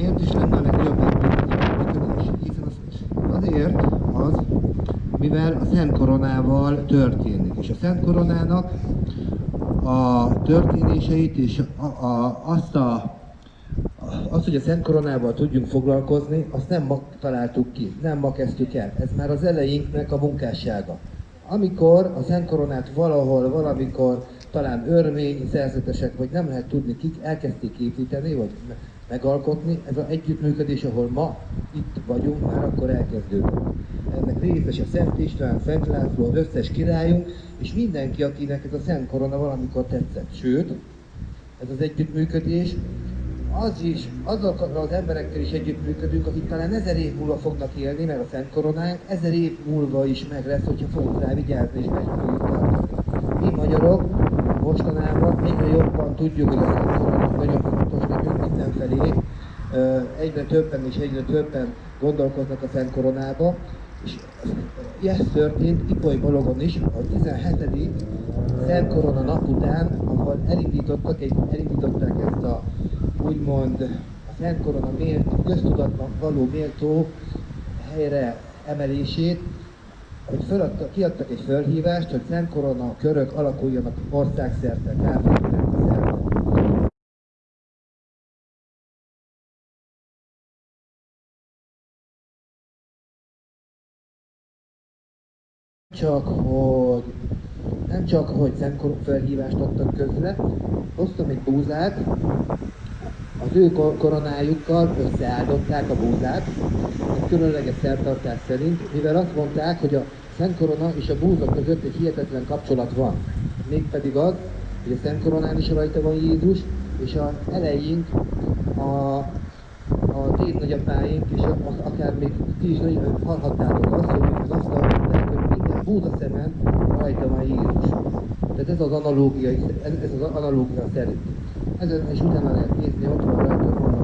Miért is lenne a legnagyobb működés? Hiszen az, azért az, mivel a Szent Koronával történik. És a Szent Koronának a történéseit és a, a, azt a az, hogy a Szent Koronával tudjunk foglalkozni, azt nem ma találtuk ki, nem ma kezdtük el. Ez már az elejénknek a munkássága. Amikor a Szent Koronát valahol, valamikor, talán örmény, szerzetesek, vagy nem lehet tudni kik, elkezdték építeni, vagy megalkotni, ez az együttműködés, ahol ma itt vagyunk, már akkor elkezdődött. Ennek részes a Szent István, Szent László, az összes királyunk, és mindenki, akinek ez a Szent Korona valamikor tetszett. Sőt, ez az együttműködés az is, azokkal az emberekkel is együttműködünk, akik talán ezer év múlva fognak élni, mert a Szent Koronánk ezer év múlva is meg lesz, hogyha fogunk rá vigyázni és meg fogjuk Mi magyarok mostanában egyre jobban tudjuk, hogy a Szent Koronánk nagyon mindenfelé. Egyre többen és egyre többen gondolkoznak a Szent Koronába, és ez történt Ipoly Balogon is, a 17. Szent Korona nap után, ahol elindítottak, egy, elindították ezt a úgymond a Szent Korona mélt, köztudatban való méltó helyre emelését, hogy föladta, kiadtak egy fölhívást, hogy Szent Korona körök alakuljanak országszerte, szerte. Csak hogy nem csak, hogy Szent felhívást adtak közre, hoztam egy búzát, az ő koronájukkal összeáldották a búzát, egy különleges szertartás szerint, mivel azt mondták, hogy a Szent Korona és a búza között egy hihetetlen kapcsolat van. Mégpedig az, hogy a Szent Koronán is rajta van Jézus, és a eleink a, a tét nagyapáink, és a, akár még ti is nagyon hallhattátok azt, hogy azt mondták, minden búza szemen rajta van Jézus. Tehát ez az analógia, ez az analógia szerint. Ezen is utána lehet nézni, ott van rajta a.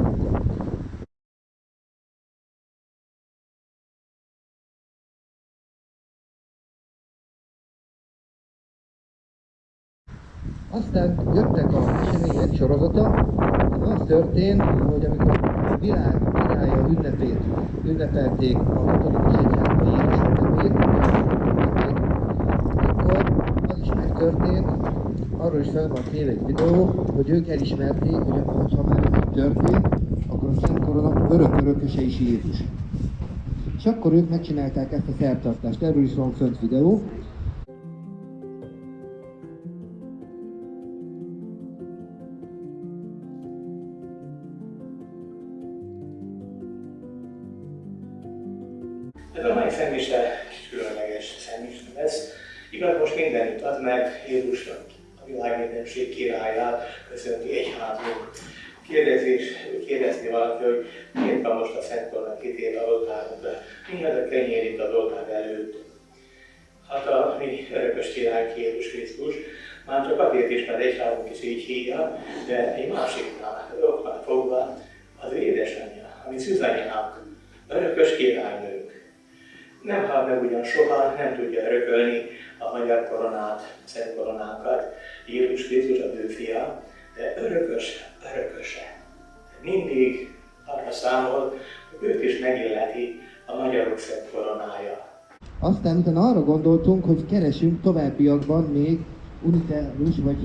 Aztán jöttek a események sorozata, az történt, hogy amikor a világ királya ünnepét ünnepelték a katolikus egyházban Jézus ünnepét, megtörtént, arról is fel van téve egy videó, hogy ők elismerték, hogy ha már ez történt, akkor a Szent Korona örök örököse is Jézus. És akkor ők megcsinálták ezt a szertartást. Erről is van fönt videó. Kérdezés, kérdezni valaki, hogy miért van most a Szent Kornak kitéve oltárunkra, mi az a kenyér itt az oltár előtt. Hát a mi örökös király Jézus Krisztus, már csak azért is, mert egyházunk is így hívja, de egy másiknál, oknál fogva, az édesanyja, ami szüzanyánk, örökös királynőnk. Nem hal meg ugyan soha, nem tudja örökölni a magyar koronát, szent koronánkat, Jézus Krisztus a ő fia, de örökös, örököse. Mindig arra számol, hogy őt is megilleti a magyarok szent koronája. Aztán utána arra gondoltunk, hogy keresünk továbbiakban még unitárus vagy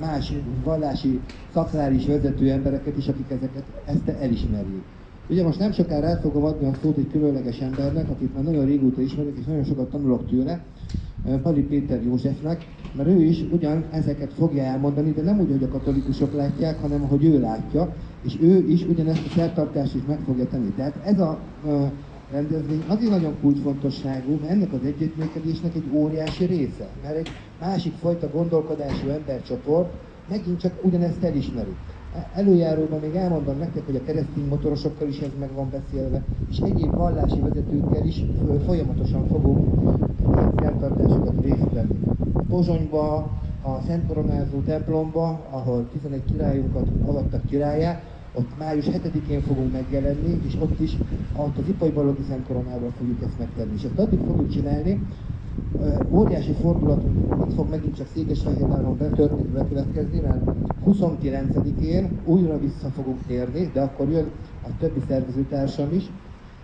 más vallási szakrális vezető embereket is, akik ezeket ezt elismerjék. Ugye most nem sokára el fogom adni a szót egy különleges embernek, akit már nagyon régóta ismerek, és nagyon sokat tanulok tőle, Pali Péter Józsefnek, mert ő is ugyan ezeket fogja elmondani, de nem úgy, hogy a katolikusok látják, hanem ahogy ő látja, és ő is ugyanezt a szertartást is meg fogja tenni. Tehát ez a rendezvény azért nagyon kulcsfontosságú, mert ennek az együttműködésnek egy óriási része, mert egy másik fajta gondolkodású embercsoport megint csak ugyanezt elismeri. Előjáróban még elmondom nektek, hogy a keresztény motorosokkal is ez meg van beszélve, és egyéb vallási vezetőkkel is folyamatosan fogunk szertartásokat részt venni. Pozsonyba, a Szent Koronázó templomba, ahol 11 királyunkat avattak királyá, ott május 7-én fogunk megjelenni, és ott is ott az Ipai Balogi Szent Koronával fogjuk ezt megtenni. És ezt addig fogjuk csinálni, óriási fordulat itt fog megint csak Székesfehérváron betörni, bekövetkezni, mert 29-én újra vissza fogunk térni, de akkor jön a többi szervezőtársam is,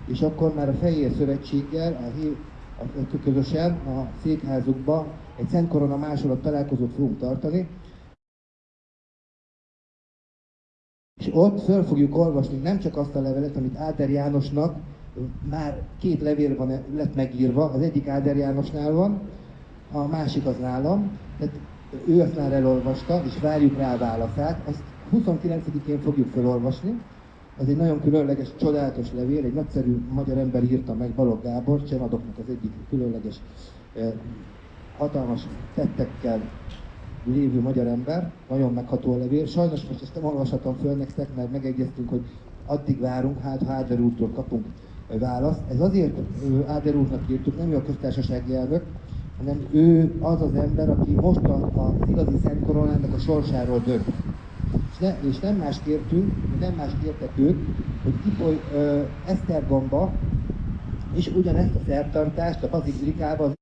és akkor már a Fehér Szövetséggel, a, a, a közösen a székházukba egy Szent Korona másolat találkozót fogunk tartani, És ott föl fogjuk olvasni nem csak azt a levelet, amit Áder Jánosnak már két levél van, lett megírva, az egyik Áder Jánosnál van, a másik az nálam, tehát ő azt már elolvasta, és várjuk rá a válaszát. Azt 29-én fogjuk felolvasni. Ez egy nagyon különleges, csodálatos levél, egy nagyszerű magyar ember írta meg, Balogh Gábor, Csenadoknak az egyik különleges, hatalmas tettekkel lévő magyar ember, nagyon megható a levél. Sajnos most ezt nem olvashatom föl nektek, mert megegyeztünk, hogy addig várunk, hát ha Áder úrtól kapunk választ. Ez azért Áder úrnak írtuk, nem ő a köztársasági elnök, hanem ő az az ember, aki most a, a igazi Szent Koronának a sorsáról dönt. És, ne, és nem más kértünk, nem más kértek ők, hogy Ipoly ö, Esztergomba, és ugyanezt a szertartást a Bazilikában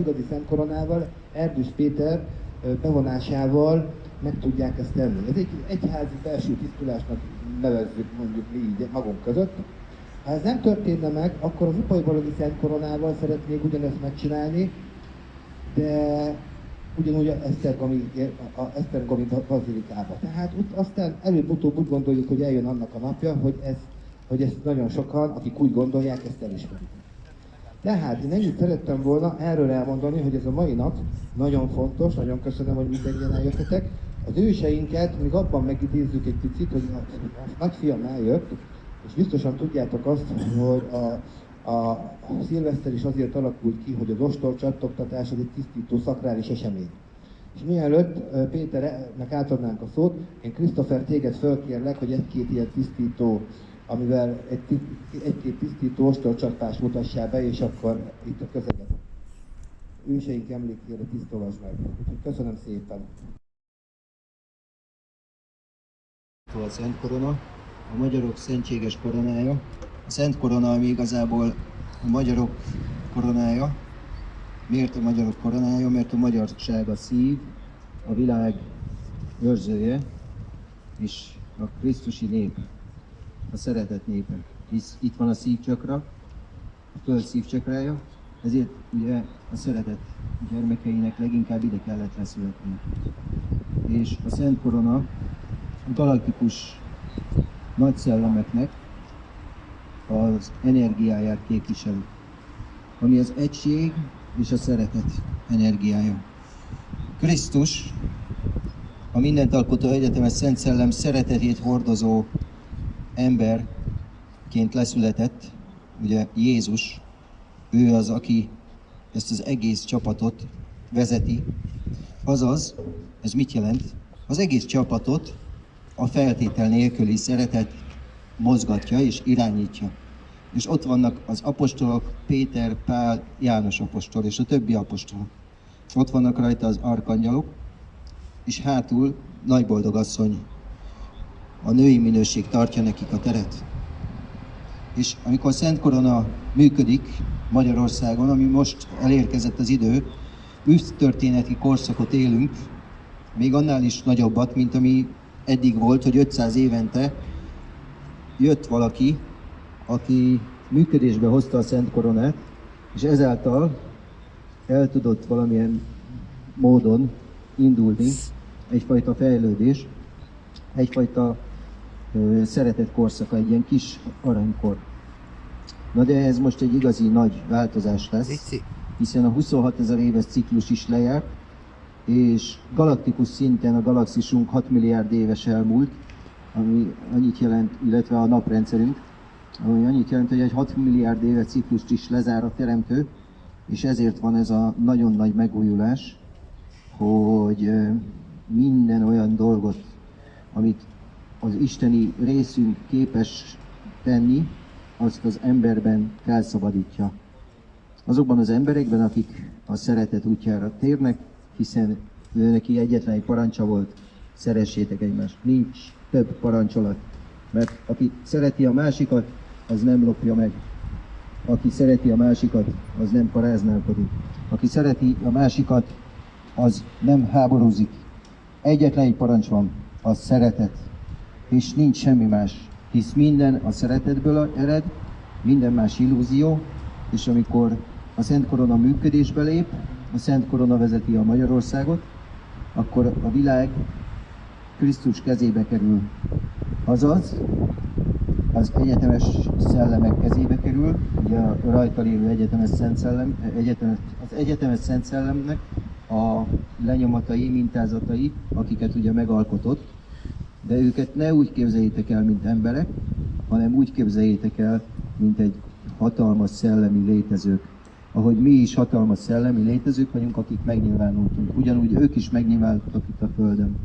igazi Szent Koronával, Erdős Péter ö, bevonásával meg tudják ezt tenni. Ez egy egyházi belső tisztulásnak nevezzük mondjuk mi így magunk között. Ha ez nem történne meg, akkor az Upai Baloghi Szent Koronával szeretnék ugyanezt megcsinálni, de ugyanúgy a Esztergomi, a Esztergomi bazilikába. Tehát ott aztán előbb-utóbb úgy gondoljuk, hogy eljön annak a napja, hogy, ez, hogy ezt nagyon sokan, akik úgy gondolják, ezt elismerik. Tehát én ennyit szerettem volna erről elmondani, hogy ez a mai nap nagyon fontos, nagyon köszönöm, hogy mindenki eljöttetek. Az őseinket még abban megidézzük egy picit, hogy a, a nagyfiam eljött, és biztosan tudjátok azt, hogy a, a, szilveszter is azért alakult ki, hogy az ostor csattogtatás az egy tisztító szakrális esemény. És mielőtt Péternek átadnánk a szót, én Christopher téged fölkérlek, hogy egy-két ilyen tisztító, amivel egy, egy-két tisztító ostorcsapást mutassál be, és akkor itt a közeget. Őseink emlékére tisztolasd meg. Úgyhogy köszönöm szépen. A Szent Korona, a magyarok szentséges koronája. A Szent Korona, ami igazából a magyarok koronája. Miért a magyarok koronája? Mert a magyarság a szív, a világ őrzője, és a Krisztusi nép, a szeretet népe. Hisz itt van a szívcsakra, a föld szívcsakrája, ezért ugye a szeretet gyermekeinek leginkább ide kellett leszületni. És a Szent Korona galaktikus nagy szellemeknek az energiáját képviseli, ami az egység és a szeretet energiája. Krisztus, a mindent alkotó egyetemes Szent Szellem szeretetét hordozó emberként leszületett, ugye Jézus, ő az, aki ezt az egész csapatot vezeti, azaz, ez mit jelent? Az egész csapatot a feltétel nélküli szeretet mozgatja és irányítja. És ott vannak az apostolok, Péter, Pál, János apostol és a többi apostol. Ott vannak rajta az arkangyalok, és hátul nagy boldogasszony. A női minőség tartja nekik a teret. És amikor Szent Korona működik Magyarországon, ami most elérkezett az idő, történeti korszakot élünk, még annál is nagyobbat, mint ami eddig volt, hogy 500 évente jött valaki, aki működésbe hozta a Szent Koronát, és ezáltal el tudott valamilyen módon indulni egyfajta fejlődés, egyfajta ö, szeretett korszaka, egy ilyen kis aranykor. Na de ez most egy igazi nagy változás lesz, hiszen a 26 ezer éves ciklus is lejárt, és galaktikus szinten a galaxisunk 6 milliárd éves elmúlt, ami annyit jelent, illetve a naprendszerünk, ami annyit jelent, hogy egy 6 milliárd éve ciklust is lezár a teremtő, és ezért van ez a nagyon nagy megújulás, hogy minden olyan dolgot, amit az isteni részünk képes tenni, azt az emberben felszabadítja. Azokban az emberekben, akik a szeretet útjára térnek, hiszen neki egyetlen egy parancsa volt, szeressétek egymást. Nincs több parancsolat, mert aki szereti a másikat, az nem lopja meg. Aki szereti a másikat, az nem paráználkodik. Aki szereti a másikat, az nem háborúzik. Egyetlen egy parancs van, az szeretet. és nincs semmi más. Hisz minden a szeretetből ered, minden más illúzió, és amikor a Szent Korona működésbe lép, a Szent Korona vezeti a Magyarországot, akkor a világ Krisztus kezébe kerül. Azaz, az egyetemes szellemek kezébe kerül, ugye a rajta lévő egyetemes szent szellem, egyetemes, az egyetemes szent szellemnek a lenyomatai, mintázatai, akiket ugye megalkotott, de őket ne úgy képzeljétek el, mint emberek, hanem úgy képzeljétek el, mint egy hatalmas szellemi létezők. Ahogy mi is hatalmas szellemi létezők vagyunk, akik megnyilvánultunk. Ugyanúgy ők is megnyilvánultak itt a Földön,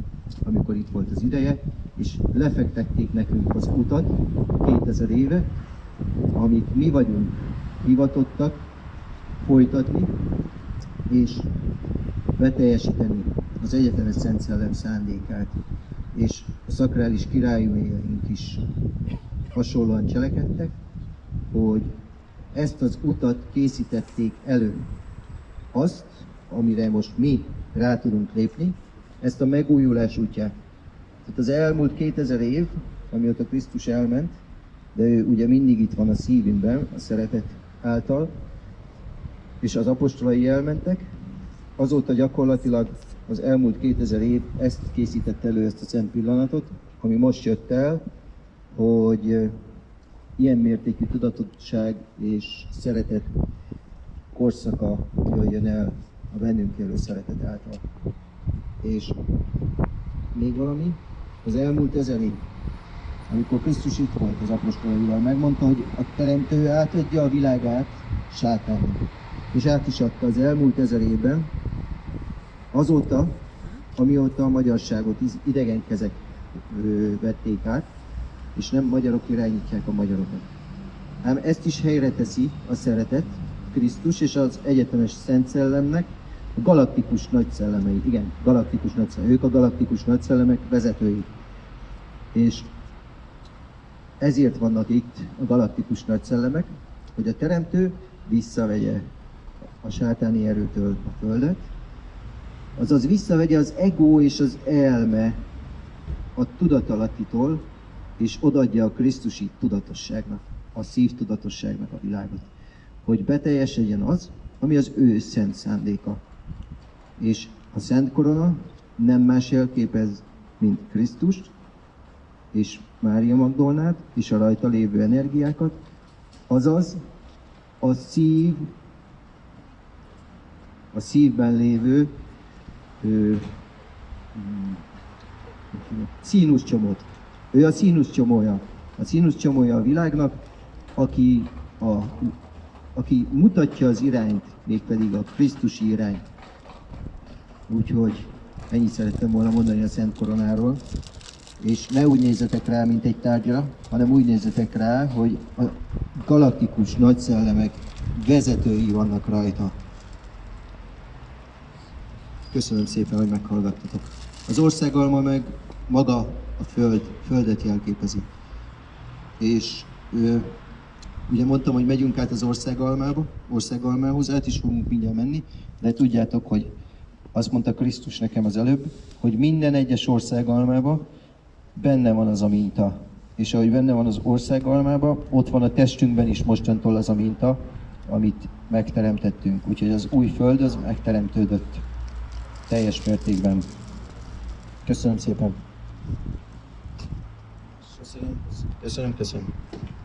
amikor itt volt az ideje, és lefektették nekünk az utat 2000 éve, amit mi vagyunk hivatottak folytatni, és beteljesíteni az egyetemes Szent Szellem szándékát. És a szakrális királyaink is hasonlóan cselekedtek, hogy ezt az utat készítették elő. Azt, amire most mi rá tudunk lépni, ezt a megújulás útját. Tehát az elmúlt 2000 év, amióta Krisztus elment, de ő ugye mindig itt van a szívünkben, a szeretet által, és az apostolai elmentek, azóta gyakorlatilag az elmúlt 2000 év ezt készített elő, ezt a szent pillanatot, ami most jött el, hogy ilyen mértékű tudatosság és szeretet korszaka jöjjön el a bennünk élő szeretet által. És még valami, az elmúlt ezer év, amikor Krisztus itt volt az apostolaival, megmondta, hogy a Teremtő átadja a világát sátánnak. És át is adta az elmúlt ezer évben, azóta, amióta a magyarságot idegen kezek vették át, és nem magyarok irányítják a magyarokat. Ám ezt is helyre teszi a szeretet, Krisztus és az egyetemes Szent Szellemnek, a galaktikus nagyszellemei, igen, galaktikus nagyszellemei, ők a galaktikus nagyszellemek vezetői. És ezért vannak itt a galaktikus nagyszellemek, hogy a Teremtő visszavegye a sátáni erőtől a Földet, azaz visszavegye az ego és az elme a tudatalattitól, és odaadja a Krisztusi tudatosságnak, a szív tudatosságnak a világot, hogy beteljesedjen az, ami az ő szent szándéka. És a szent korona nem más jelképez, mint Krisztust, és Mária Magdolnát, és a rajta lévő energiákat, azaz a szív, a szívben lévő ö, színus csomót. Ő a színusz csomója. A színusz csomója a világnak, aki, a, aki mutatja az irányt, mégpedig a Krisztusi irányt. Úgyhogy ennyit szerettem volna mondani a Szent Koronáról. És ne úgy nézzetek rá, mint egy tárgyra, hanem úgy nézzetek rá, hogy a galaktikus nagyszellemek vezetői vannak rajta. Köszönöm szépen, hogy meghallgattatok. Az országalma meg maga a föld, földet jelképezi. És ő, ugye mondtam, hogy megyünk át az országalmába, országalmához, át is fogunk mindjárt menni, de tudjátok, hogy azt mondta Krisztus nekem az előbb, hogy minden egyes országalmába benne van az a minta. És ahogy benne van az országalmába, ott van a testünkben is mostantól az a minta, amit megteremtettünk. Úgyhogy az új föld az megteremtődött teljes mértékben. Köszönöm szépen! Köszönöm, köszönöm, köszönöm. Vagyok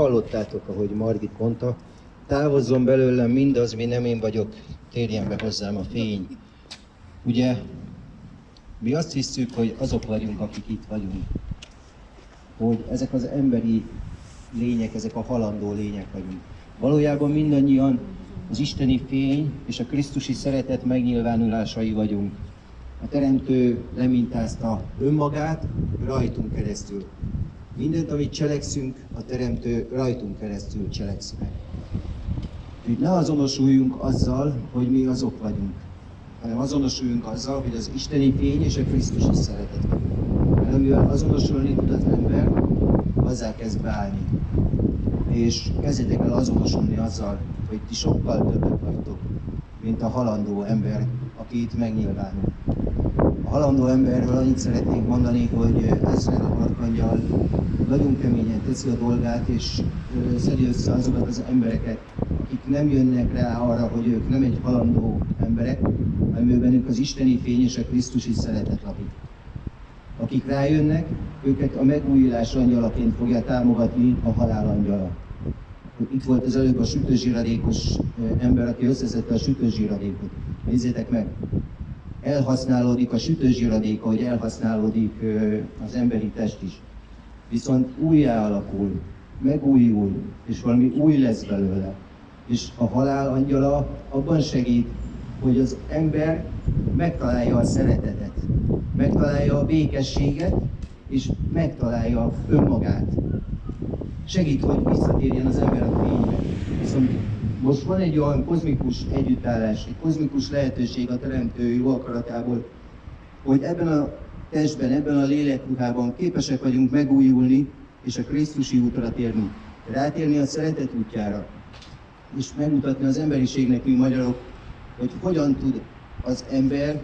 hallottátok, ahogy Margit mondta, távozzon belőlem mindaz, mi nem én vagyok, térjen be hozzám a fény. Ugye, mi azt hiszük, hogy azok vagyunk, akik itt vagyunk. Hogy ezek az emberi lények, ezek a halandó lények vagyunk. Valójában mindannyian az isteni fény és a Krisztusi szeretet megnyilvánulásai vagyunk. A Teremtő lemintázta önmagát rajtunk keresztül. Mindent, amit cselekszünk, a Teremtő rajtunk keresztül cselekszik meg. Úgyhogy ne azonosuljunk azzal, hogy mi azok vagyunk, hanem azonosuljunk azzal, hogy az isteni fény és a Krisztusi szeretet. Mert amivel azonosulni tud az ember, azzá kezd beállni. És kezdjetek el azonosulni azzal, hogy ti sokkal többet vagytok, mint a halandó ember, aki itt megnyilvánul. A halandó emberről annyit szeretnék mondani, hogy Ezred Arkangyal nagyon keményen teszi a dolgát, és szedi össze azokat az embereket, akik nem jönnek rá arra, hogy ők nem egy halandó emberek, hanem ő bennük az isteni fény és a Krisztusi szeretet lakik. Akik rájönnek, őket a megújulás angyalaként fogja támogatni a halál angyala. Itt volt az előbb a sütőzsíradékos ember, aki összeszedte a sütőzsíradékot. Nézzétek meg! Elhasználódik a sütőzsíradék, ahogy elhasználódik az emberi test is. Viszont újjá alakul, megújul, és valami új lesz belőle. És a halál angyala abban segít, hogy az ember megtalálja a szeretetet, megtalálja a békességet, és megtalálja önmagát. Segít, hogy visszatérjen az ember a fénybe. Viszont most van egy olyan kozmikus együttállás, egy kozmikus lehetőség a Teremtő jó akaratából, hogy ebben a testben, ebben a lélekruhában képesek vagyunk megújulni, és a Krisztusi útra térni. Rátérni a szeretet útjára, és megmutatni az emberiségnek, mi magyarok, hogy hogyan tud az ember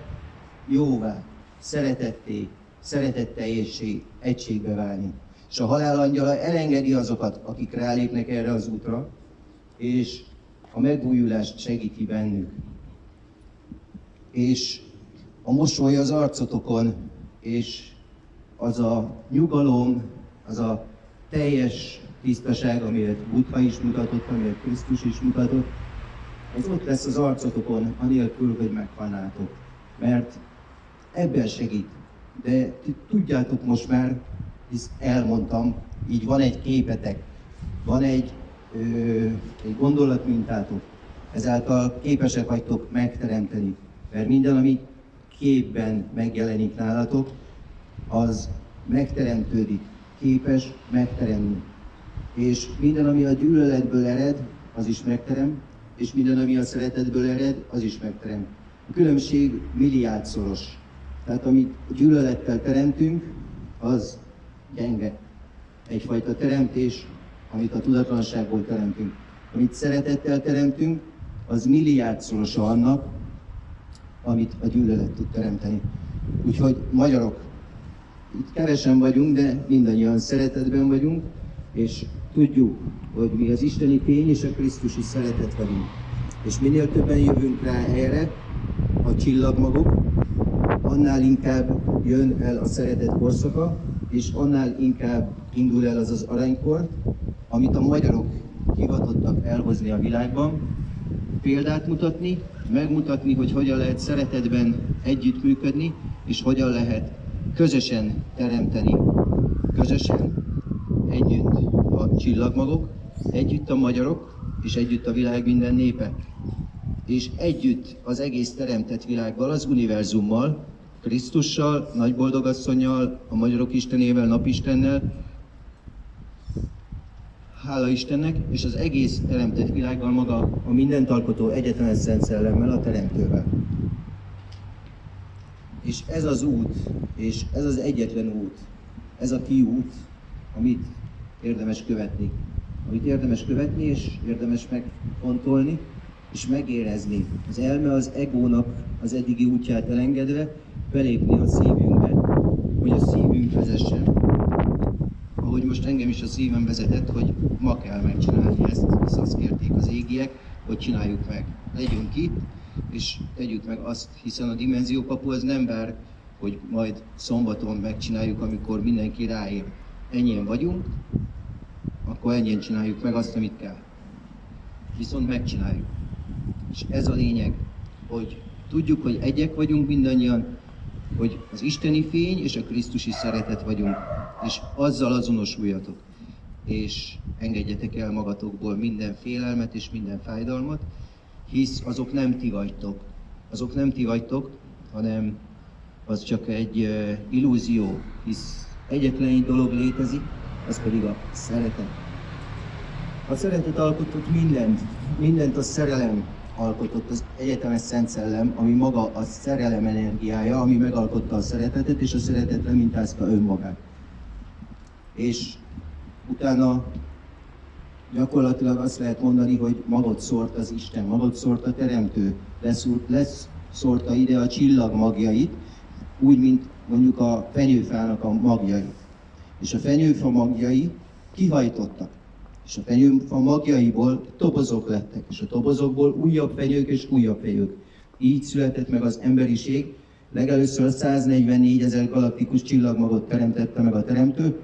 jóvá, szeretetté, szeretetteljesé, egységbe válni. És a halál angyala elengedi azokat, akik rálépnek erre az útra, és a megújulást segíti bennük. És a mosoly az arcotokon, és az a nyugalom, az a teljes tisztaság, amelyet Buddha is mutatott, amelyet Krisztus is mutatott, az ott lesz az arcotokon, anélkül, hogy meghalnátok. Mert ebben segít. De tudjátok most már, hisz elmondtam, így van egy képetek, van egy, ö, egy gondolatmintátok, ezáltal képesek vagytok megteremteni. Mert minden, ami képben megjelenik nálatok, az megteremtődik, képes megteremni. És minden, ami a gyűlöletből ered, az is megterem, és minden, ami a szeretetből ered, az is megterem. A különbség milliárdszoros. Tehát amit gyűlölettel teremtünk, az gyenge. Egyfajta teremtés, amit a tudatlanságból teremtünk. Amit szeretettel teremtünk, az milliárdszorosa annak, amit a gyűlölet tud teremteni. Úgyhogy magyarok, itt kevesen vagyunk, de mindannyian szeretetben vagyunk, és tudjuk, hogy mi az isteni fény és a Krisztusi szeretet vagyunk. És minél többen jövünk rá erre, a csillagmagok, annál inkább jön el a szeretet korszaka, és annál inkább indul el az az aranykor, amit a magyarok hivatottak elhozni a világban, példát mutatni, megmutatni, hogy hogyan lehet szeretetben együttműködni, és hogyan lehet közösen teremteni. Közösen, együtt a csillagmagok, együtt a magyarok, és együtt a világ minden népe. És együtt az egész teremtett világgal, az univerzummal, Krisztussal, Nagyboldogasszonyjal, a magyarok Istenével, Napistennel, hála Istennek, és az egész teremtett világgal maga a mindent alkotó egyetlen Szent Szellemmel, a Teremtővel. És ez az út, és ez az egyetlen út, ez a kiút, amit érdemes követni. Amit érdemes követni, és érdemes megfontolni, és megérezni. Az elme az egónak az eddigi útját elengedve, belépni a szívünkbe, hogy a szívünk vezessen. Ahogy most engem is a szívem vezetett, hogy ma kell megcsinálni ezt, hisz azt kérték az égiek, hogy csináljuk meg. Legyünk itt, és tegyük meg azt, hiszen a dimenziókapu az nem vár hogy majd szombaton megcsináljuk, amikor mindenki ráér. Ennyien vagyunk, akkor ennyien csináljuk meg azt, amit kell. Viszont megcsináljuk. És ez a lényeg, hogy tudjuk, hogy egyek vagyunk mindannyian, hogy az isteni fény és a Krisztusi szeretet vagyunk, és azzal azonosuljatok. És engedjetek el magatokból minden félelmet és minden fájdalmat, hisz azok nem ti vagytok. Azok nem ti vagytok, hanem az csak egy illúzió, hisz egyetlen egy dolog létezik, az pedig a szeretet. A szeretet alkotott mindent, mindent a szerelem alkotott, az egyetemes Szent Szellem, ami maga a szerelem energiája, ami megalkotta a szeretetet, és a szeretet mintázta önmagát. És utána gyakorlatilag azt lehet mondani, hogy magot szórt az Isten, magot szórt a Teremtő, leszúrt, leszórta ide a csillag magjait, úgy, mint mondjuk a fenyőfának a magjai. És a fenyőfa magjai kihajtottak. És a fenyőfa magjaiból tobozok lettek, és a tobozokból újabb fenyők és újabb fenyők. Így született meg az emberiség. Legelőször 144 ezer galaktikus csillagmagot teremtette meg a teremtő,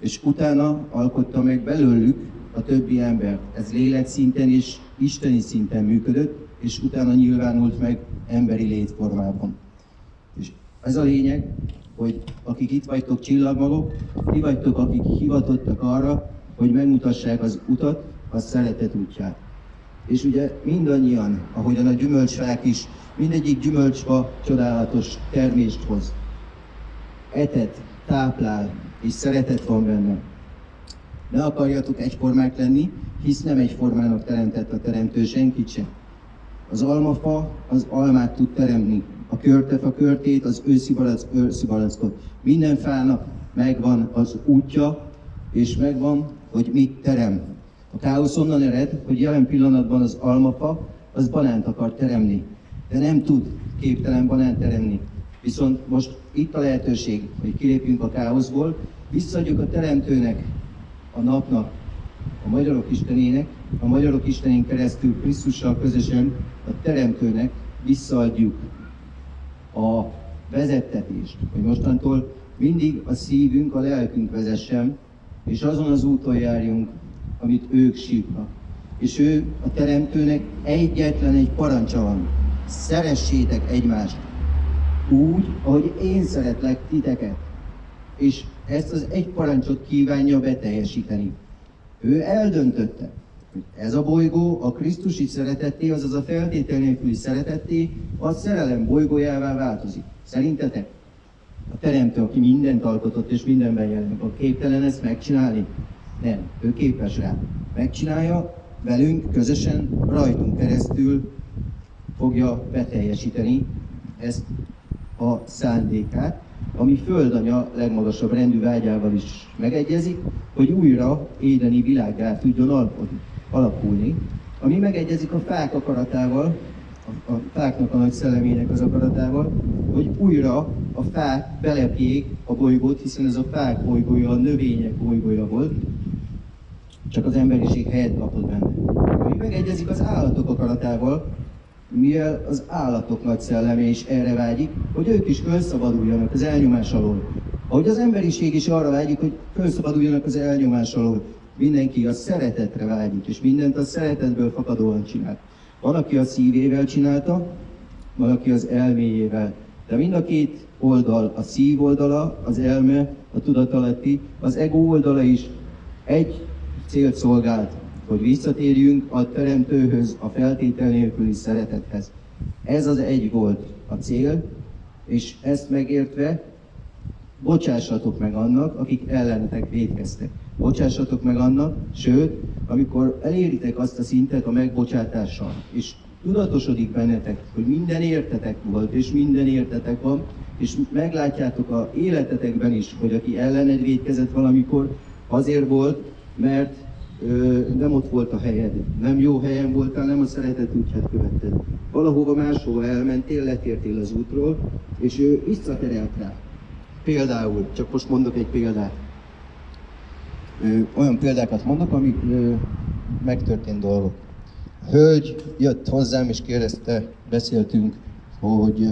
és utána alkotta meg belőlük a többi embert. Ez lélek szinten és isteni szinten működött, és utána nyilvánult meg emberi létformában. És ez a lényeg, hogy akik itt vagytok csillagmagok, ti vagytok, akik hivatottak arra, hogy megmutassák az utat, a szeretet útját. És ugye mindannyian, ahogyan a gyümölcsfák is, mindegyik gyümölcsfa csodálatos termést hoz. Etet, táplál, és szeretet van benne. Ne akarjatok egyformák lenni, hisz nem egyformának teremtett a teremtő senkit sem. Az almafa az almát tud teremni, a körtefa körtét, az őszi balack őszi balackot. Minden fának megvan az útja, és megvan, hogy mit terem. A káosz onnan ered, hogy jelen pillanatban az almafa az banánt akar teremni, de nem tud képtelen banánt teremni. Viszont most itt a lehetőség, hogy kilépjünk a káoszból, visszaadjuk a Teremtőnek, a napnak, a magyarok Istenének, a magyarok Istenén keresztül Krisztussal közösen a Teremtőnek visszaadjuk a vezettetést, hogy mostantól mindig a szívünk, a lelkünk vezessen, és azon az úton járjunk, amit ők sírnak. És ő a Teremtőnek egyetlen egy parancsa van. Szeressétek egymást úgy, ahogy én szeretlek titeket. És ezt az egy parancsot kívánja beteljesíteni. Ő eldöntötte, hogy ez a bolygó a Krisztusi szeretetté, azaz a feltétel nélküli szeretetté, a szerelem bolygójává változik. Szerintetek? A teremtő, aki mindent alkotott és mindenben jelenik, a képtelen ezt megcsinálni? Nem, ő képes rá. Megcsinálja, velünk, közösen, rajtunk keresztül fogja beteljesíteni ezt a szándékát, ami földanya legmagasabb rendű vágyával is megegyezik, hogy újra édeni világá tudjon alakulni, ami megegyezik a fák akaratával, a, a fáknak a nagy szellemének az akaratával, hogy újra a fák belepjék a bolygót, hiszen ez a fák bolygója, a növények bolygója volt, csak az emberiség helyet kapott benne. Ami megegyezik az állatok akaratával, mivel az állatok nagy szelleme is erre vágyik, hogy ők is felszabaduljanak az elnyomás alól. Ahogy az emberiség is arra vágyik, hogy felszabaduljanak az elnyomás alól. Mindenki a szeretetre vágyik, és mindent a szeretetből fakadóan csinál. Van, a szívével csinálta, van, aki az elméjével. De mind a két oldal, a szív oldala, az elme, a tudatalatti, az ego oldala is egy célt szolgált, hogy visszatérjünk a Teremtőhöz, a feltétel nélküli szeretethez. Ez az egy volt a cél, és ezt megértve bocsássatok meg annak, akik ellenetek védkeztek. Bocsássatok meg annak, sőt, amikor eléritek azt a szintet a megbocsátással, és tudatosodik bennetek, hogy minden értetek volt, és minden értetek van, és meglátjátok a életetekben is, hogy aki ellened védkezett valamikor, azért volt, mert nem ott volt a helyed, nem jó helyen voltál, nem a szeretet útját követted. Valahova máshova elmentél, letértél az útról, és ő visszaterelt rá. Például, csak most mondok egy példát. Olyan példákat mondok, amik megtörtént dolgok. A hölgy jött hozzám és kérdezte, beszéltünk, hogy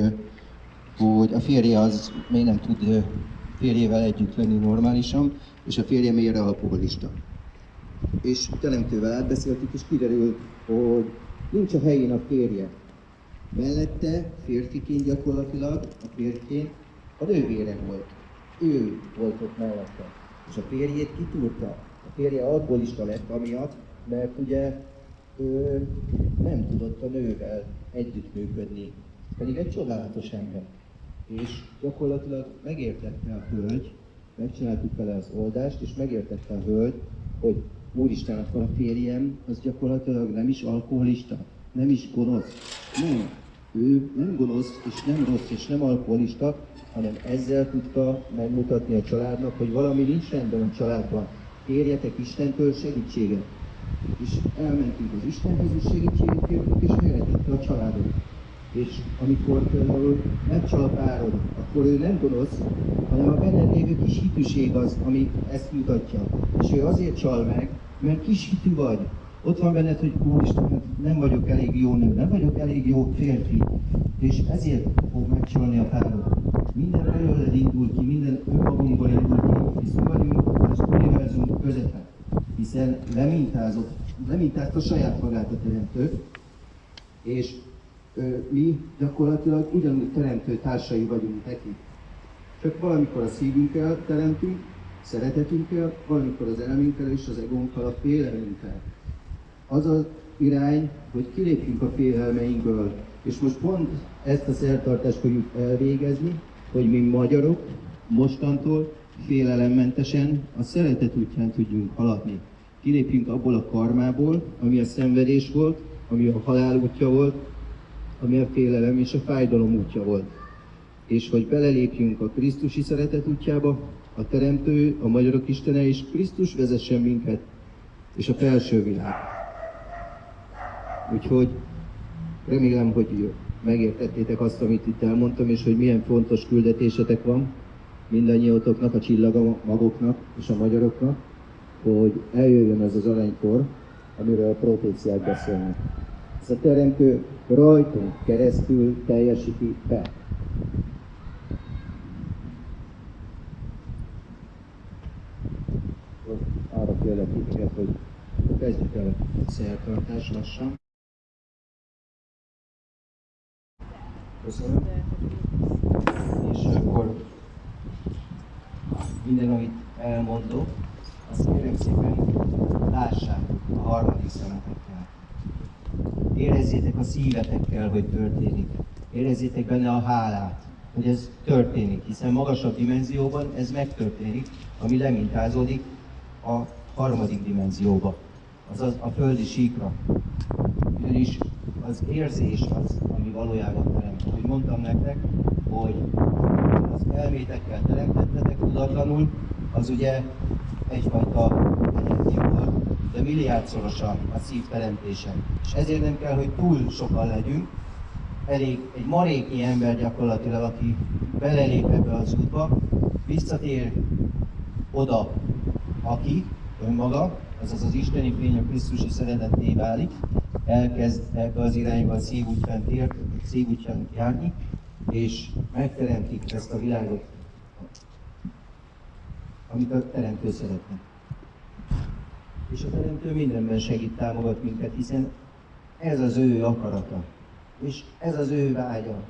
hogy a férje az még nem tud férjével együtt lenni normálisan, és a férje miért alkoholista. És teremtővel átbeszéltük, és kiderült, hogy nincs a helyén a férje. Mellette férfiként gyakorlatilag, a férjként a nővére volt. Ő volt ott mellette. És a férjét kitúrta. A férje alkoholista lett amiatt, mert ugye ő nem tudott a nővel együttműködni. Pedig egy csodálatos ember. És gyakorlatilag megértette a hölgy, megcsináltuk vele az oldást, és megértette a hölgy, hogy Úristen, akkor a férjem az gyakorlatilag nem is alkoholista, nem is gonosz. Nem, ő nem gonosz, és nem rossz, és nem alkoholista, hanem ezzel tudta megmutatni a családnak, hogy valami nincs rendben a családban. Kérjetek Istentől segítséget. És elmentünk az Istenhez, és segítséget kértünk, és megretette a családot. És amikor például megcsal a párod, akkor ő nem gonosz, hanem a benned lévő kis hitűség az, ami ezt mutatja. És ő azért csal meg, mert kis hitű vagy. Ott van benned, hogy Úristen, hát nem vagyok elég jó nő, nem vagyok elég jó férfi, és ezért fog megcsalni a párod. Minden belőled indul ki, minden önmagunkból indul ki, hisz vagyunk az univerzum közepe, hiszen lemintázott, lemintázta saját magát a teremtő, és ö, mi gyakorlatilag ugyanúgy teremtő társai vagyunk neki. Csak valamikor a szívünkkel teremtünk, szeretetünkkel, valamikor az elménkkel és az egónkkal, a félelmünkkel. Az az irány, hogy kilépjünk a félelmeinkből. És most pont ezt a szertartást fogjuk elvégezni, hogy mi magyarok mostantól félelemmentesen a szeretet útján tudjunk haladni. Kilépjünk abból a karmából, ami a szenvedés volt, ami a halál útja volt, ami a félelem és a fájdalom útja volt. És hogy belelépjünk a Krisztusi szeretet útjába, a Teremtő, a Magyarok Istene és Krisztus vezessen minket, és a felső világ. Úgyhogy remélem, hogy megértettétek azt, amit itt elmondtam, és hogy milyen fontos küldetésetek van mindannyiótoknak, a csillagamagoknak és a magyaroknak, hogy eljöjjön ez az aranykor, amiről a proféciák beszélnek. Ez a teremtő rajtunk keresztül teljesíti be. Arra kérlek hogy kezdjük el a szertartás lassan. Köszönöm. És akkor minden, amit elmondok, azt kérem szépen lássátok a harmadik szemetekkel. Érezzétek a szívetekkel, hogy történik. Érezzétek benne a hálát, hogy ez történik, hiszen magasabb dimenzióban ez megtörténik, ami lemintázódik a harmadik dimenzióba, azaz a földi síkra. Ugyanis az érzés az, ami valójában teremt. Hogy mondtam nektek, hogy az elmétekkel teremtettetek tudatlanul, az ugye egyfajta energia volt, de milliárdszorosan a szív teremtése. És ezért nem kell, hogy túl sokan legyünk, elég egy maréknyi ember gyakorlatilag, aki belelép ebbe az útba, visszatér oda, aki önmaga, azaz az isteni fény a Krisztusi szeretetté válik, elkezd ebbe az irányba szívútján, tér, szívútján járni, és megteremtik ezt a világot, amit a Teremtő szeretne. És a Teremtő mindenben segít, támogat minket, hiszen ez az ő akarata. És ez az ő vágya,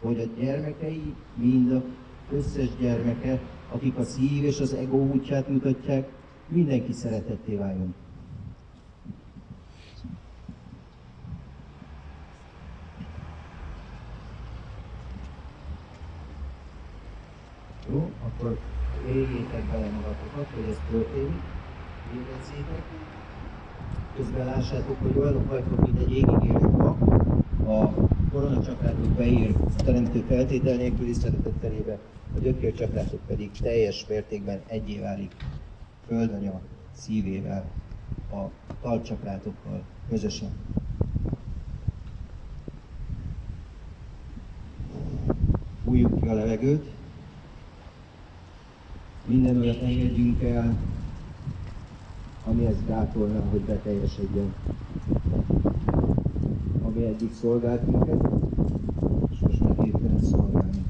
hogy a gyermekei, mind a összes gyermeke, akik a szív és az ego útját mutatják, mindenki szeretetté váljon. Jó, akkor éljétek bele magatokat, hogy ez történik, érezzétek. Közben lássátok, hogy olyanok vagytok, mint egy égig fa, a koronacsakrátok beír a teremtő feltétel nélküli szeretet terébe, a gyökércsakrátok pedig teljes mértékben egyé válik földanya szívével, a talcsakrátokkal közösen. Fújjuk ki a levegőt, minden olyat engedjünk el, ami ezt gátolná, hogy beteljesedjen. Ami eddig szolgált minket, és most már képtelen szolgálni.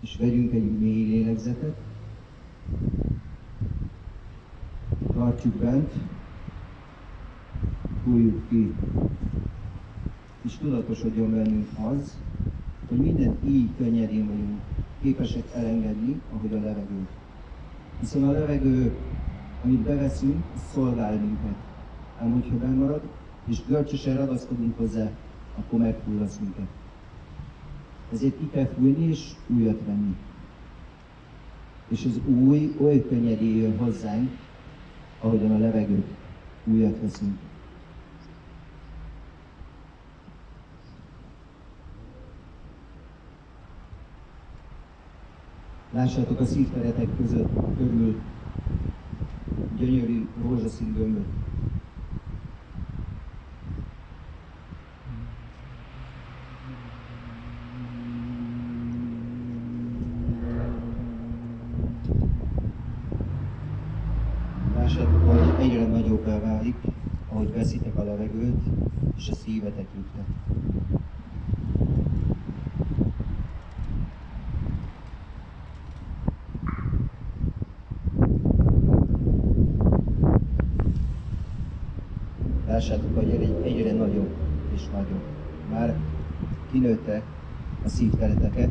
És vegyünk egy mély lélegzetet, tartjuk bent, fújjuk ki, és tudatosodjon bennünk az, hogy minden így könnyedén vagyunk képesek elengedni, ahogy a levegő. Hiszen a levegő, amit beveszünk, szolgál minket. Ám hogyha bemarad, és görcsösen ragaszkodunk hozzá, akkor megfullasz minket. Ezért ki kell fújni és újat venni. És az új oly könnyedén jön hozzánk, ahogyan a levegőt újat veszünk. Lássátok a szívteretek között körül gyönyörű rózsaszín gömböt. Lássátok, hogy egyre nagyobbá válik, ahogy veszitek a levegőt, és a szívetek jutnak. Lássátok, hogy egyre, egyre nagyobb és nagyobb. Már kinőtte a szívtereteket,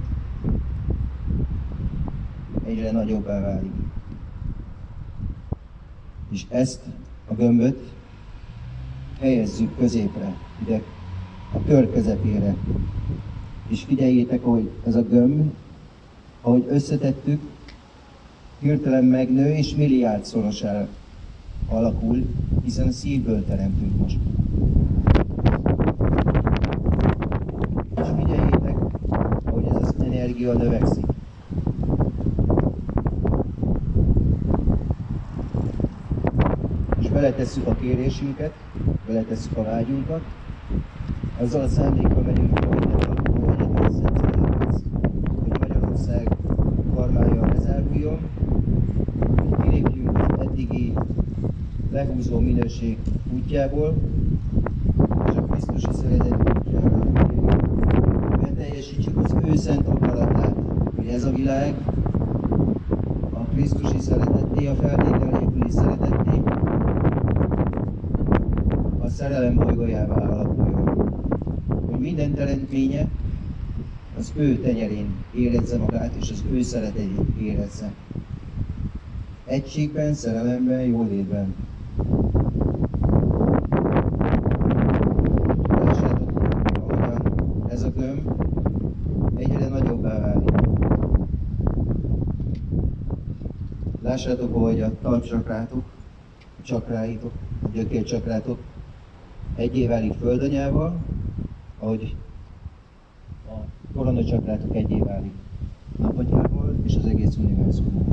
egyre nagyobbá válik. És ezt a gömböt helyezzük középre, ide a kör közepére. És figyeljétek, hogy ez a gömb, ahogy összetettük, hirtelen megnő és milliárdszorosára alakul, hiszen szívből teremtünk most. És figyeljétek, hogy ez az energia növekszik. És beletesszük a kérésünket, beletesszük a vágyunkat, azzal a szándékkal megyünk, hogy mindent alkotó egyetem Szent hogy Magyarország kormánya bezáruljon, hogy kilépjünk az eddigi minőség útjából, és a Krisztusi szeretet útjára beteljesítsük az ő szent akaratát, hogy ez a világ a Krisztusi szeretetté, a feltétel szeretetté, a szerelem bolygójává alakuljon. Hogy minden teremtménye az ő tenyerén érezze magát, és az ő szeretetét érezze. Egységben, szerelemben, jólétben. Lássátok, ahogyan ez a gömb egyre nagyobbá válik. Lássátok, hogy a talpcsakrátok, csakráitok, a gyökércsakrátok egyé válik földanyával, ahogy a koronacsakrátok egyé válik napatyával és az egész univerzummal.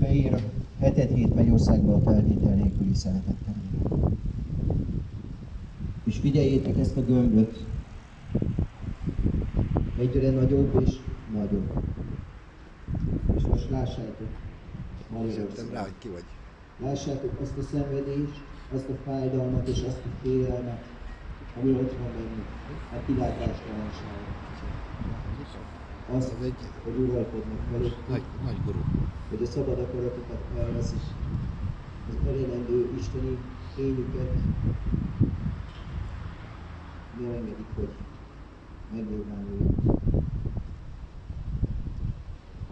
Beír hetet hét Mennyországba a feltétel nélküli szeretettel. És figyeljétek ezt a gömböt, egyre nagyobb és nagyobb. És lássátok, Magyarország. rá, hogy ki vagy. Lássátok azt a szenvedést, azt a fájdalmat és azt a félelmet, ami ott van bennük, a kilátástalanság. Azt, Az egy hogy uralkodnak velük, nagy, nagy guru. hogy a szabad akaratokat elveszik, az elérendő isteni fényüket nem engedik, hogy megnyilvánuljon.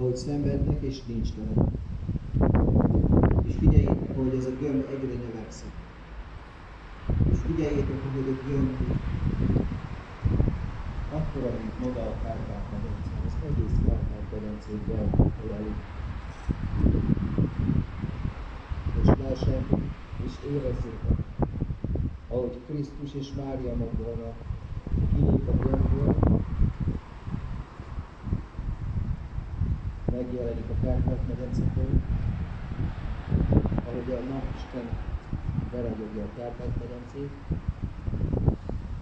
Ahogy szenvednek és nincs terem. És figyeljétek, hogy ez a gömb egyre növekszik. És figyeljétek, hogy a gömb akkora, mint maga a Kárpát-medence, az egész Kárpát-medencét beöleli. És lássátok, és érezzétek, ahogy Krisztus és Mária Magdalena kilép a gömbből, megjelenik a Kárpát-medencéből, ahogy a napisten beragyogja a Kárpát-medencét,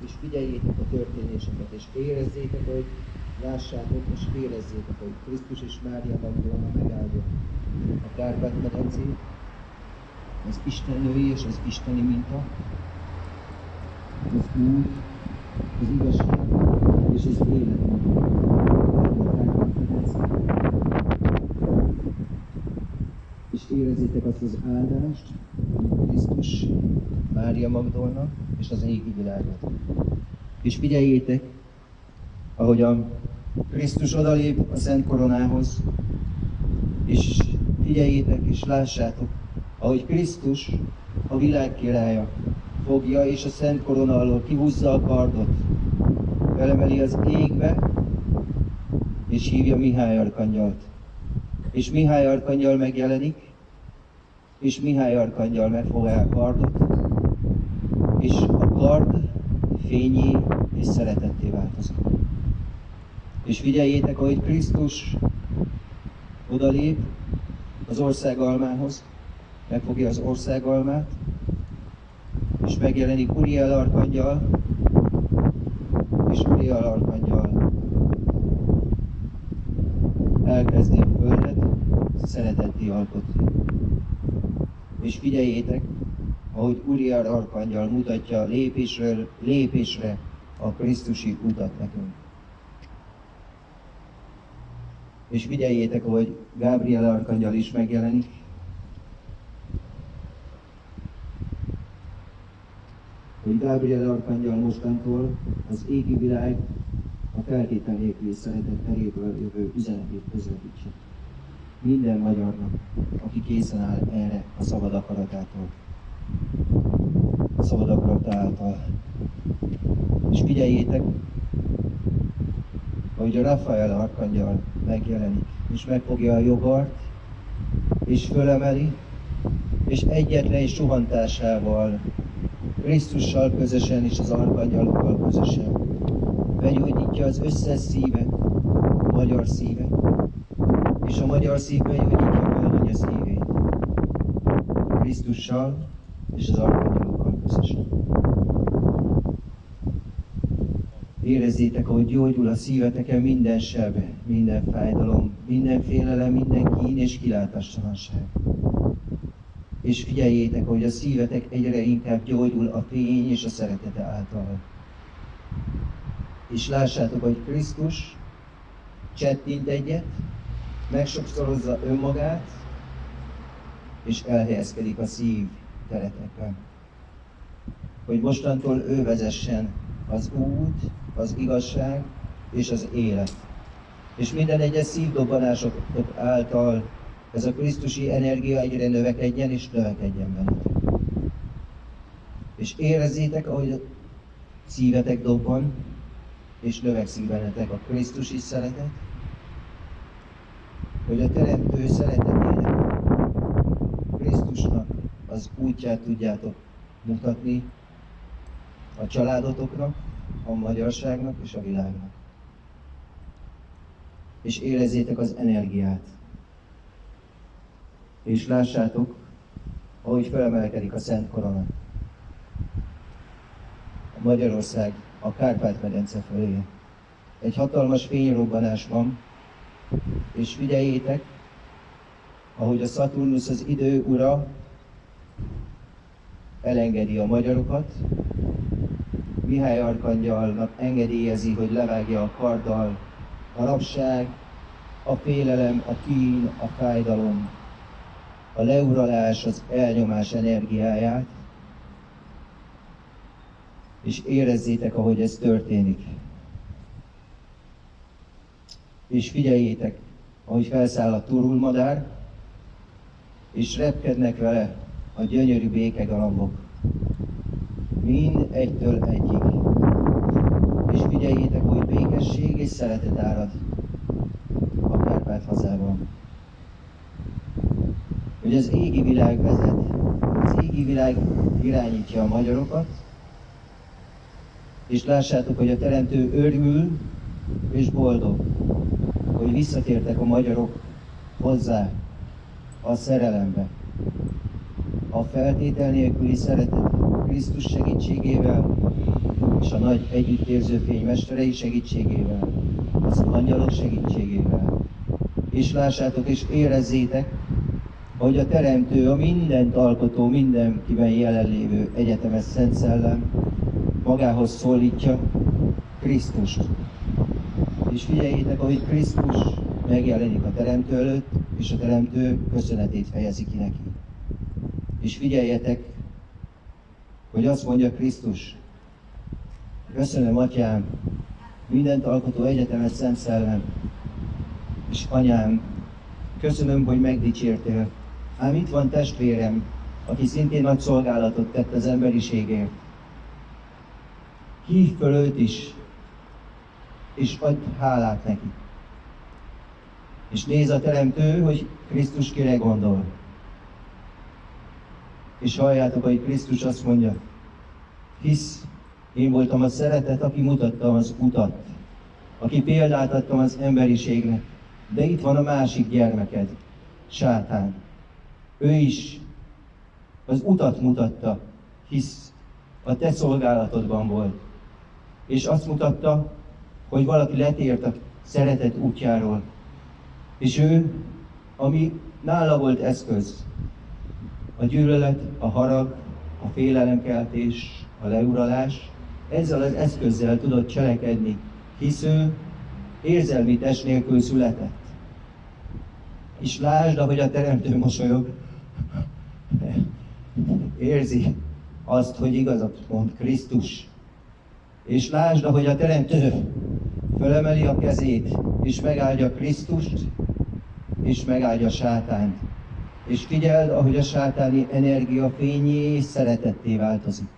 és figyeljétek a történéseket, és érezzétek, hogy lássátok, és érezzétek, hogy Krisztus és Mária Magdalena megáldja a Kárpát-medencét, az Isten női és az isteni minta, az út, az igazság és az élet. megáldja a érezzétek azt az áldást, Krisztus, Mária Magdolna és az égi világot. És figyeljétek, ahogyan Krisztus odalép a Szent Koronához, és figyeljétek és lássátok, ahogy Krisztus, a világ királya, fogja és a Szent Korona alól kihúzza a kardot, felemeli az égbe, és hívja Mihály Arkangyalt. És Mihály Arkangyal megjelenik, és Mihály Arkangyal megfogja a kardot, és a kard fényé és szeretetté változik. És figyeljétek, ahogy Krisztus odalép az országalmához, megfogja az országalmát, és megjelenik Uriel Arkangyal, és Uriel Arkangyal elkezdi a földet szeretetté alkotni. És figyeljétek, ahogy Uriel Arkangyal mutatja lépésről lépésre a Krisztusi utat nekünk. És figyeljétek, ahogy Gábriel Arkangyal is megjelenik, hogy Gábriel Arkangyal mostantól az égi világ a feltétel nélküli szeretet teréből jövő üzenetét közvetítse. Minden magyarnak, aki készen áll erre a szabad akaratától. A szabad akarata. És figyeljétek, hogy a Rafael Arkangyal megjelenik, és megfogja a jogart, és fölemeli, és egyetlen suhantásával Krisztussal közösen és az arkangyalokkal közösen begyógyítja az összes szívet, a magyar szívet, és a magyar szív begyógyítja a földanya szívét. Krisztussal és az arkangyalokkal közösen. Érezzétek, ahogy gyógyul a szíveteken minden seb, minden fájdalom, minden félelem, minden kín és kilátástalanság. És figyeljétek, hogy a szívetek egyre inkább gyógyul a fény és a szeretete által. És lássátok, hogy Krisztus csettint egyet, megsokszorozza önmagát, és elhelyezkedik a szív teretekben. Hogy mostantól ő vezessen az út, az igazság és az élet. És minden egyes szívdobbanások által ez a Krisztusi energia egyre növekedjen és növekedjen bennetek. És érezzétek, ahogy a szívetek dobban, és növekszik bennetek a Krisztusi szeretet, hogy a Teremtő szeretetének, Krisztusnak az útját tudjátok mutatni a családotoknak, a magyarságnak és a világnak. És érezzétek az energiát. És lássátok, ahogy felemelkedik a Szent Korona. A Magyarország a Kárpát-medence fölé. Egy hatalmas fényrobbanás van, és figyeljétek, ahogy a Saturnus az idő ura elengedi a magyarokat, Mihály Arkangyalnak engedélyezi, hogy levágja a karddal a rabság, a félelem, a kín, a fájdalom, a leuralás, az elnyomás energiáját, és érezzétek, ahogy ez történik. És figyeljétek, ahogy felszáll a turulmadár, és repkednek vele a gyönyörű békegalambok. Mind egytől egyig. És figyeljétek, hogy békesség és szeretet árad a Kárpát hazában. Hogy az égi világ vezet, az égi világ irányítja a magyarokat, és lássátok, hogy a Teremtő örül és boldog, hogy visszatértek a magyarok hozzá a szerelembe. A feltétel nélküli szeretet Krisztus segítségével és a nagy együttérző fénymesterei segítségével, az angyalok segítségével. És lássátok és érezzétek, hogy a Teremtő, a mindent alkotó, mindenkiben jelenlévő egyetemes Szent Szellem magához szólítja Krisztust. És figyeljétek, ahogy Krisztus megjelenik a Teremtő előtt, és a Teremtő köszönetét fejezi ki neki. És figyeljetek, hogy azt mondja Krisztus, köszönöm, Atyám, mindent alkotó egyetemet Szent Szellem, és Anyám, köszönöm, hogy megdicsértél. Ám itt van testvérem, aki szintén nagy szolgálatot tett az emberiségért. Hívd föl őt is, és adj hálát neki. És néz a teremtő, hogy Krisztus kire gondol. És halljátok, hogy Krisztus azt mondja, hisz én voltam a szeretet, aki mutattam az utat, aki példát adtam az emberiségnek. De itt van a másik gyermeked, sátán. Ő is az utat mutatta, hisz a te szolgálatodban volt. És azt mutatta, hogy valaki letért a szeretet útjáról. És ő, ami nála volt eszköz, a gyűlölet, a harag, a félelemkeltés, a leuralás, ezzel az eszközzel tudott cselekedni, hisz ő érzelmi test nélkül született. És lásd, ahogy a teremtő mosolyog, érzi azt, hogy igazat mond Krisztus. És lásd, ahogy a teremtő fölemeli a kezét, és megáldja Krisztust, és megáldja sátánt. És figyeld, ahogy a sátáni energia fényé és szeretetté változik.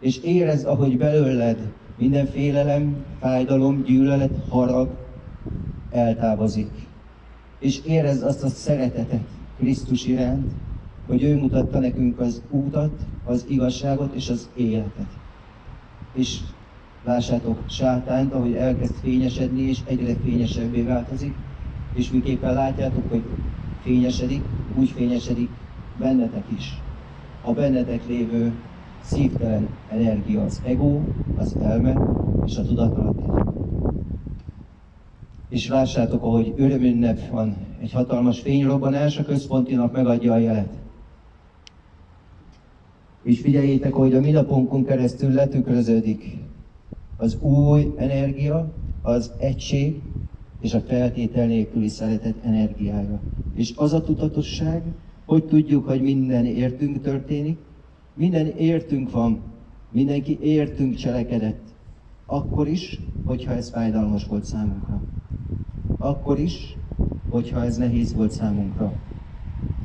És érezd, ahogy belőled minden félelem, fájdalom, gyűlölet, harag eltávozik. És érezd azt a szeretetet Krisztus iránt, hogy ő mutatta nekünk az útat, az igazságot és az életet. És lássátok sátánt, ahogy elkezd fényesedni, és egyre fényesebbé változik, és miképpen látjátok, hogy fényesedik, úgy fényesedik bennetek is. A bennetek lévő szívtelen energia az ego, az elme és a tudatalatti. És lássátok, ahogy örömünnep van, egy hatalmas fényrobbanás, a központi nap megadja a jelet. És figyeljétek, hogy a mi napunkon keresztül letükröződik az új energia, az egység és a feltétel nélküli szeretet energiája. És az a tudatosság, hogy tudjuk, hogy minden értünk történik, minden értünk van, mindenki értünk cselekedett. Akkor is, hogyha ez fájdalmas volt számunkra. Akkor is, hogyha ez nehéz volt számunkra.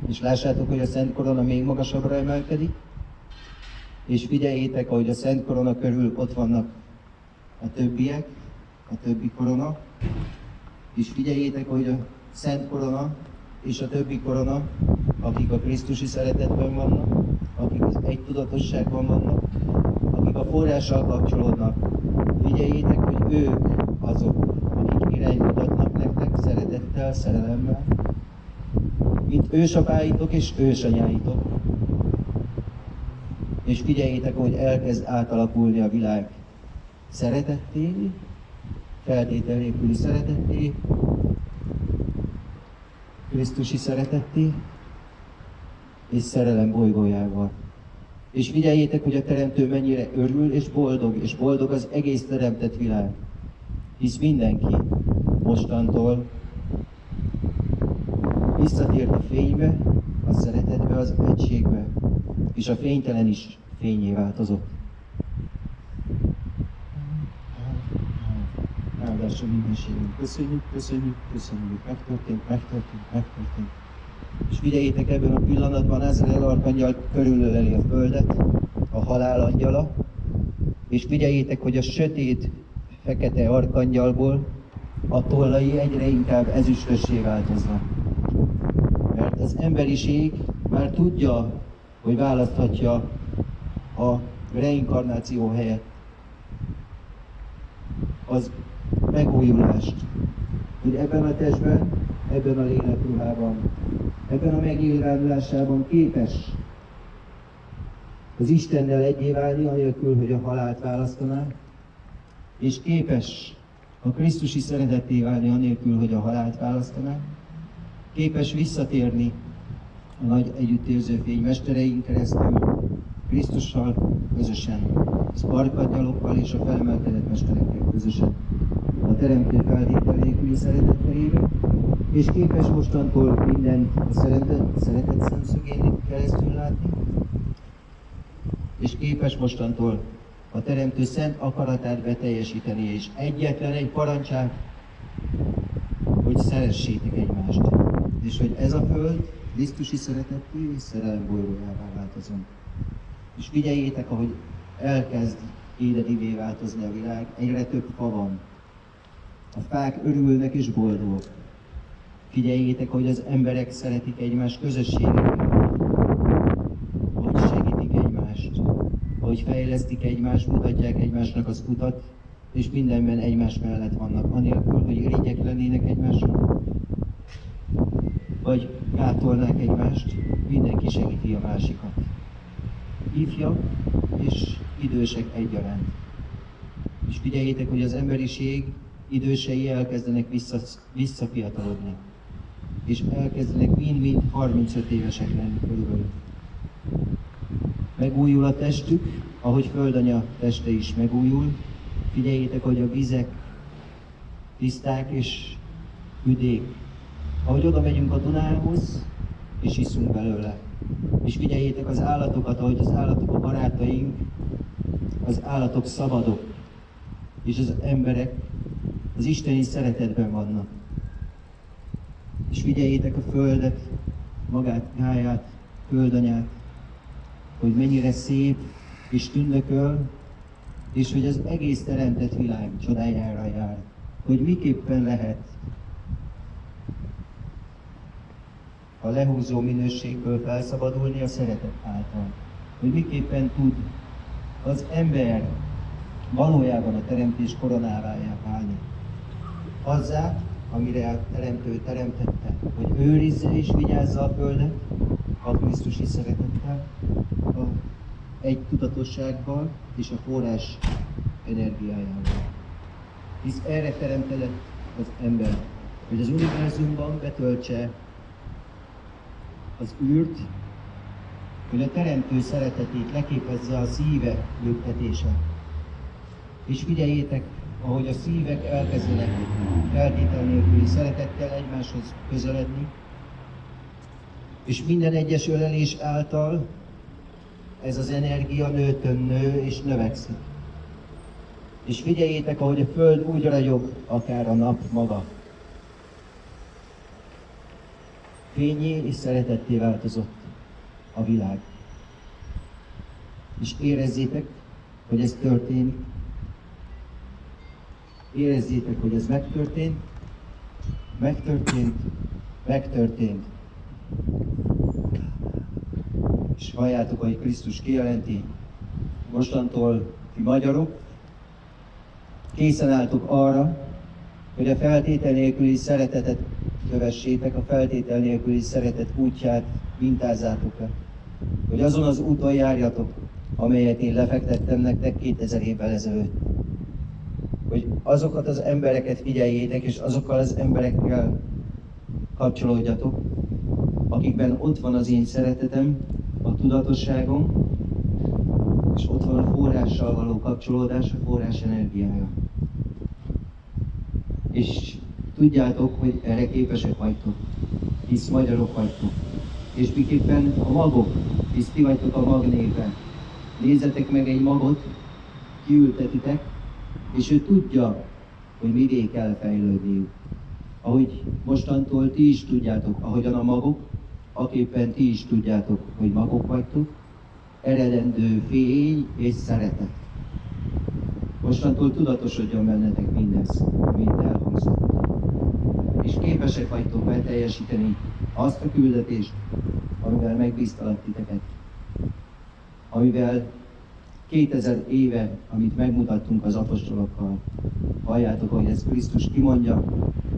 És lássátok, hogy a Szent Korona még magasabbra emelkedik, és figyeljétek, ahogy a Szent Korona körül ott vannak a többiek, a többi korona, és figyeljétek, hogy a Szent Korona és a többi korona, akik a Krisztusi szeretetben vannak, akik az egy tudatosságban vannak, akik a forrással kapcsolódnak, figyeljétek, hogy ők azok, akik iránymutatnak nektek szeretettel, szerelemmel, mint ősapáitok és ősanyáitok. És figyeljétek, hogy elkezd átalakulni a világ szeretetté, feltétel nélküli szeretetté, Krisztusi szeretetté, és szerelem bolygójával. És figyeljétek, hogy a Teremtő mennyire örül és boldog, és boldog az egész teremtett világ. Hisz mindenki mostantól visszatért a fénybe, a szeretetbe, az egységbe, és a fénytelen is fényé változott. Áldásra mindenségünk. Köszönjük, köszönjük, köszönjük. Megtörtént, megtörtént, megtörtént. És figyeljétek ebben a pillanatban Ezreel arkangyal körülöleli a földet, a halál angyala, és figyeljétek, hogy a sötét, fekete arkangyalból a tollai egyre inkább ezüstössé változnak. Mert az emberiség már tudja, hogy választhatja a reinkarnáció helyett az megújulást, hogy ebben a testben, ebben a lélekruhában, ebben a megnyilvánulásában képes az Istennel egyé válni, anélkül, hogy a halált választaná, és képes a Krisztusi szeretetté válni, anélkül, hogy a halált választaná, képes visszatérni a nagy együttérző fény mestereink keresztül, Krisztussal közösen, az és a felemelkedett mesterekkel közösen, a teremtő feltétel nélküli szeretet terébe, és képes mostantól mindent a szeretet, szeretet szemszögén keresztül látni, és képes mostantól a Teremtő szent akaratát beteljesíteni, és egyetlen egy parancsát, hogy szeressétek egymást, és hogy ez a föld Krisztusi szeretetté és szerelem bolygójává változom. És figyeljétek, ahogy elkezd édedivé változni a világ, egyre több fa van. A fák örülnek és boldogok. Figyeljétek, hogy az emberek szeretik egymás közösségét, hogy segítik egymást, hogy fejlesztik egymást, mutatják egymásnak az utat, és mindenben egymás mellett vannak, anélkül, hogy irigyek lennének egymásra, vagy gátolnák egymást, mindenki segíti a másikat. Ifjak és idősek egyaránt. És figyeljétek, hogy az emberiség idősei elkezdenek vissza, visszafiatalodni, és elkezdenek mind-mind 35 évesek lenni körülbelül. Megújul a testük, ahogy földanya teste is megújul. Figyeljétek, hogy a vizek tiszták és üdék. Ahogy oda megyünk a Dunához, és iszunk belőle. És figyeljétek az állatokat, ahogy az állatok a barátaink, az állatok szabadok, és az emberek az isteni szeretetben vannak. És figyeljétek a földet, magát, gáját, földanyát, hogy mennyire szép és tündököl, és hogy az egész teremtett világ csodájára jár. Hogy miképpen lehet a lehúzó minőségből felszabadulni a szeretet által. Hogy miképpen tud az ember valójában a teremtés koronávájá válni. Azzá, amire a teremtő teremtette, hogy őrizze és vigyázza a földet a Krisztusi szeretettel, a egy tudatossággal és a forrás energiájával. Hisz erre teremtett az ember, hogy az univerzumban betöltse az űrt, hogy a teremtő szeretetét leképezze a szíve lüktetése. És figyeljétek, ahogy a szívek elkezdenek feltétel nélküli szeretettel egymáshoz közeledni, és minden egyes ölelés által ez az energia nőtön nő és növekszik. És figyeljétek, ahogy a Föld úgy ragyog, akár a nap maga. Fényé és szeretetté változott a világ. És érezzétek, hogy ez történik. Érezzétek, hogy ez megtörtént. Megtörtént. Megtörtént. És halljátok, hogy Krisztus kijelenti, mostantól ti magyarok, készen álltok arra, hogy a feltétel nélküli szeretetet kövessétek, a feltétel nélküli szeretet útját mintázzátok le. Hogy azon az úton járjatok, amelyet én lefektettem nektek 2000 évvel ezelőtt. Hogy azokat az embereket figyeljétek, és azokkal az emberekkel kapcsolódjatok, akikben ott van az én szeretetem, a tudatosságom, és ott van a forrással való kapcsolódás, a forrás energiája. És tudjátok, hogy erre képesek vagytok, hisz magyarok vagytok. És miképpen a magok, hisz ti vagytok a mag népe. Nézzetek meg egy magot, kiültetitek, és ő tudja, hogy mivé kell fejlődniük. Ahogy mostantól ti is tudjátok, ahogyan a magok, aképpen ti is tudjátok, hogy magok vagytok, eredendő fény és szeretet. Mostantól tudatosodjon bennetek mindez, amit elhangzott. És képesek vagytok beteljesíteni azt a küldetést, amivel megbíztalak titeket. Amivel 2000 éve, amit megmutattunk az apostolokkal, halljátok, hogy ez Krisztus kimondja,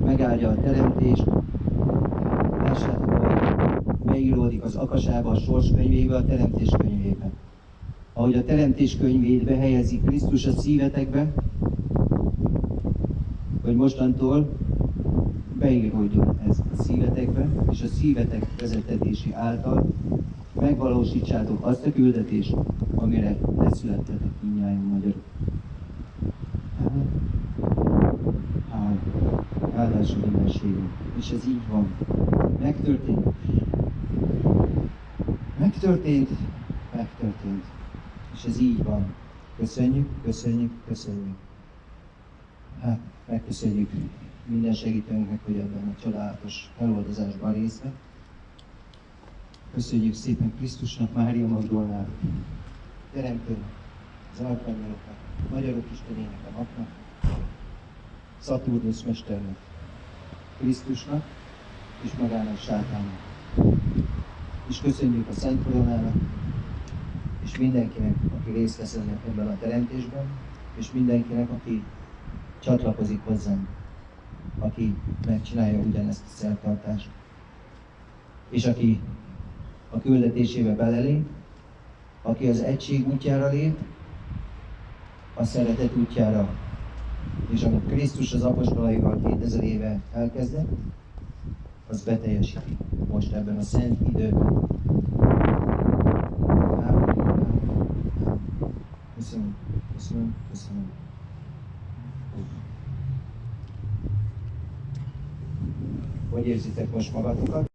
megáldja a teremtést, lássátok, hogy beíródik az akasába, a sors könyvébe, a teremtés könyvébe. Ahogy a teremtés könyvébe helyezi Krisztus a szívetekbe, hogy mostantól beíródjon ez a szívetekbe, és a szívetek vezetetési által megvalósítsátok azt a küldetést, amire leszülettetek mindnyáján magyarok. Áll. Áldás megoldása mindenségünk. És ez így van. Megtörtént. Megtörtént. Megtörtént. És ez így van. Köszönjük, köszönjük, köszönjük. Hát, megköszönjük minden segítőnknek, hogy ebben a csodálatos feloldozásban részt vett. Köszönjük szépen Krisztusnak, Mária Magdolnának, Teremtőnek, az Arkangyaloknak, Magyarok Istenének, a napnak, Szaturnusz Mesternek, Krisztusnak és magának sátánnak. És köszönjük a Szent Koronának, és mindenkinek, aki részt vesz ebben a teremtésben, és mindenkinek, aki csatlakozik hozzánk, aki megcsinálja ugyanezt a szertartást, és aki a küldetésébe belelép, aki az egység útjára lép, a szeretet útjára, és amit Krisztus az apostolaival 2000 éve elkezdett, az beteljesíti most ebben a szent időben. Köszönöm, köszönöm, köszönöm. Hogy érzitek most magatokat?